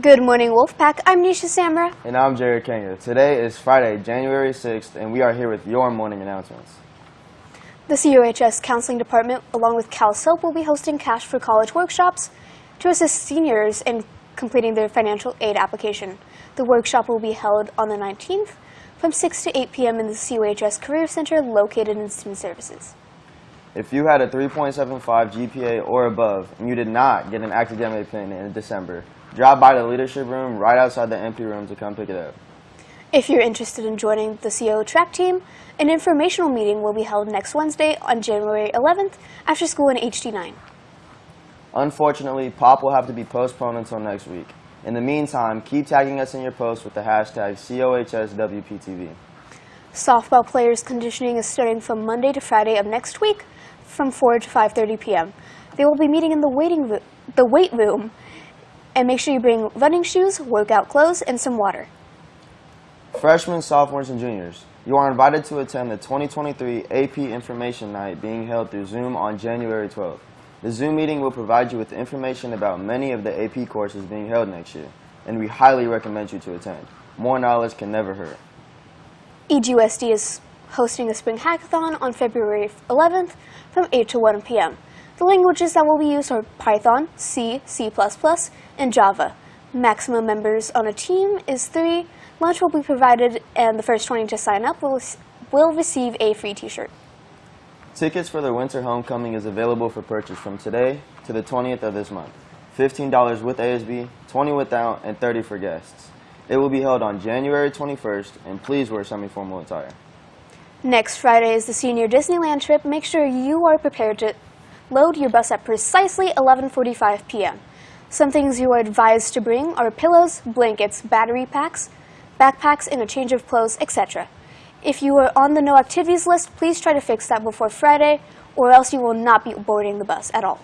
Good morning, Wolfpack. I'm Nisha Samra. And I'm Jared Kenya. Today is Friday, January 6th, and we are here with your morning announcements. The COHS Counseling Department, along with CalSoap, will be hosting Cash for College workshops to assist seniors in completing their financial aid application. The workshop will be held on the 19th from 6 to 8 p.m. in the COHS Career Center located in Student Services. If you had a 3.75 GPA or above and you did not get an academic pin in December, drop by the leadership room right outside the empty room to come pick it up. If you're interested in joining the CO track team, an informational meeting will be held next Wednesday on January 11th after school in HD9. Unfortunately, POP will have to be postponed until next week. In the meantime, keep tagging us in your posts with the hashtag COHSWPTV. Softball players conditioning is starting from Monday to Friday of next week from 4 to 5.30 p.m. They will be meeting in the, waiting the weight room and make sure you bring running shoes, workout clothes, and some water. Freshmen, sophomores, and juniors, you are invited to attend the 2023 AP Information Night being held through Zoom on January 12th. The Zoom meeting will provide you with information about many of the AP courses being held next year, and we highly recommend you to attend. More knowledge can never hurt. EGUSD is hosting a spring hackathon on February 11th from 8 to 1 p.m. The languages that will be used are Python, C, C++, and Java. Maximum members on a team is three. Lunch will be provided, and the first 20 to sign up will, will receive a free t-shirt. Tickets for the winter homecoming is available for purchase from today to the 20th of this month. $15 with ASB, 20 without, and 30 for guests. It will be held on January 21st, and please wear semi-formal attire. Next Friday is the senior Disneyland trip. Make sure you are prepared to load your bus at precisely 11:45 p.m. Some things you are advised to bring are pillows, blankets, battery packs, backpacks, and a change of clothes, etc. If you are on the no activities list, please try to fix that before Friday, or else you will not be boarding the bus at all.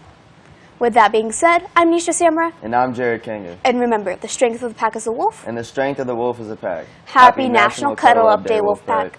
With that being said, I'm Nisha Samra, And I'm Jared Kanga. and remember, the strength of the pack is a wolf. And the strength of the wolf is a pack. Happy National Cuddle Up Day, Wolfpack.